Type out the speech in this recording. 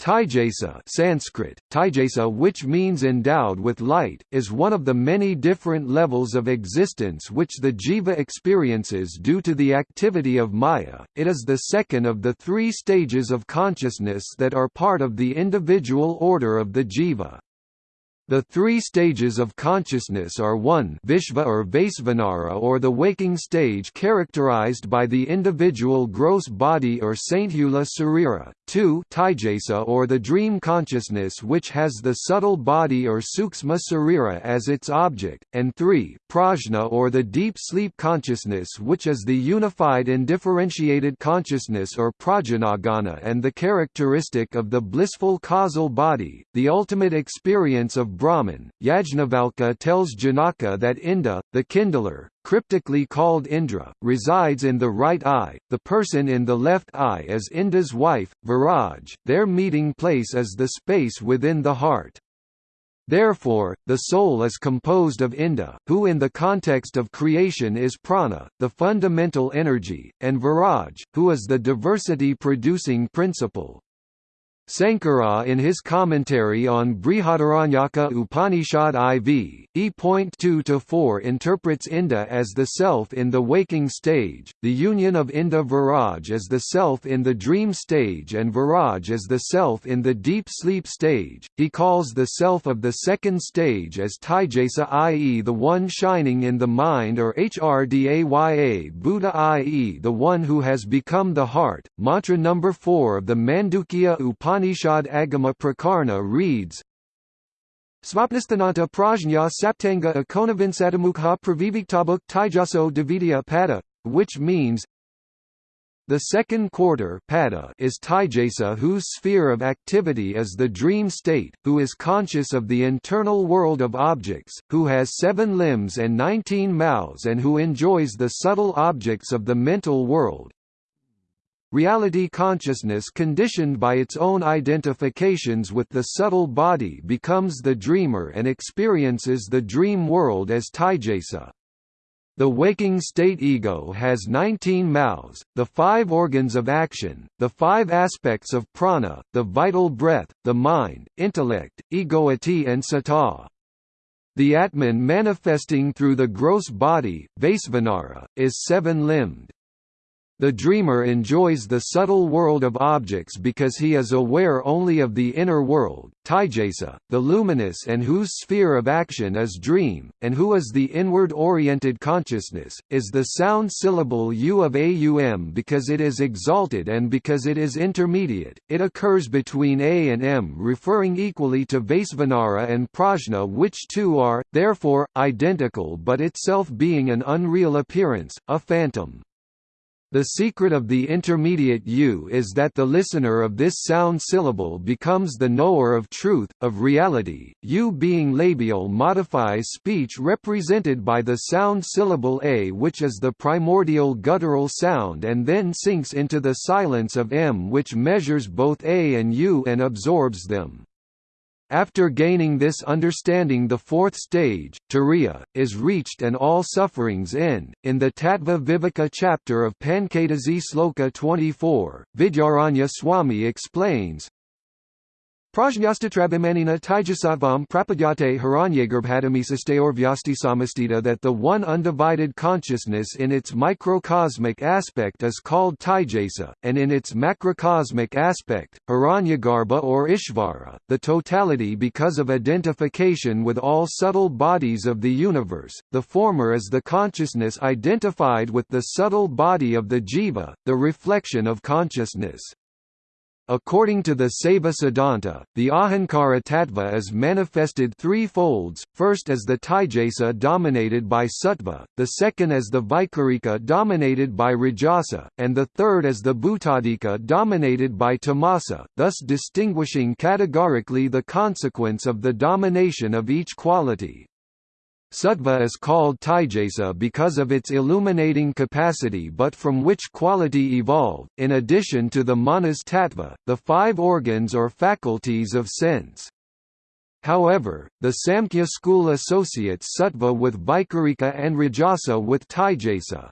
Taijasa Sanskrit, Taijasa which means endowed with light, is one of the many different levels of existence which the jiva experiences due to the activity of maya. It is the second of the three stages of consciousness that are part of the individual order of the jiva. The three stages of consciousness are 1 Vishva or Vaisvanara or the waking stage characterized by the individual gross body or Sthula Sarira, 2 Taijasa or the dream consciousness which has the subtle body or Suksma Sarira as its object, and 3 Prajna or the deep sleep consciousness which is the unified and differentiated consciousness or Prajnanaghana and the characteristic of the blissful causal body, the ultimate experience of Brahman, Yajnavalkya tells Janaka that Inda, the kindler, cryptically called Indra, resides in the right eye, the person in the left eye is Inda's wife, Viraj, their meeting place is the space within the heart. Therefore, the soul is composed of Inda, who in the context of creation is prana, the fundamental energy, and Viraj, who is the diversity-producing principle. Sankara in his commentary on Brihadaranyaka Upanishad IV, E.2-4 interprets Inda as the self in the waking stage, the union of Inda Viraj as the self in the dream stage and Viraj as the self in the deep sleep stage. He calls the self of the second stage as Taijasa i.e. the one shining in the mind or Hrdaya Buddha i.e. the one who has become the heart. Mantra number 4 of the Mandukya Upanishad Upanishad Agama Prakarana reads, Svapnisthananta prajna saptanga akonavinsatamukha praviviktabuk taijaso davidya pada, which means the second quarter pada is Taijasa whose sphere of activity is the dream state, who is conscious of the internal world of objects, who has seven limbs and nineteen mouths and who enjoys the subtle objects of the mental world, Reality consciousness conditioned by its own identifications with the subtle body becomes the dreamer and experiences the dream world as Taijasa. The waking state ego has 19 mouths, the five organs of action, the five aspects of prana, the vital breath, the mind, intellect, egoity and sata. The Atman manifesting through the gross body, Vaisvanara, is seven-limbed. The dreamer enjoys the subtle world of objects because he is aware only of the inner world, Taijasa, the luminous and whose sphere of action is dream, and who is the inward-oriented consciousness, is the sound syllable u of aum because it is exalted and because it is intermediate, it occurs between a and m referring equally to Vaisvanara and Prajna which two are, therefore, identical but itself being an unreal appearance, a phantom. The secret of the intermediate U is that the listener of this sound syllable becomes the knower of truth, of reality. U being labial modifies speech represented by the sound syllable A which is the primordial guttural sound and then sinks into the silence of M which measures both A and U and absorbs them. After gaining this understanding the fourth stage, turiya, is reached and all sufferings end. In the Tattva Viveka chapter of Panchadasi Sloka 24, Vidyaranya Swami explains, Prajnastatrabimanina Taijasatvam prapadyate Samastita that the one undivided consciousness in its microcosmic aspect is called Taijasa, and in its macrocosmic aspect, Hiranyagarbha or Ishvara, the totality because of identification with all subtle bodies of the universe, the former is the consciousness identified with the subtle body of the jiva, the reflection of consciousness. According to the Saiva Siddhanta, the Ahankara tattva is manifested three folds, first as the Taijasa dominated by Sattva, the second as the Vaikarika dominated by Rajasa, and the third as the Bhutadika dominated by Tamasa, thus distinguishing categorically the consequence of the domination of each quality. Sattva is called Taijasa because of its illuminating capacity but from which quality evolved, in addition to the manas tattva, the five organs or faculties of sense. However, the Samkhya school associates Sattva with Vaikarika and Rajasa with Taijasa.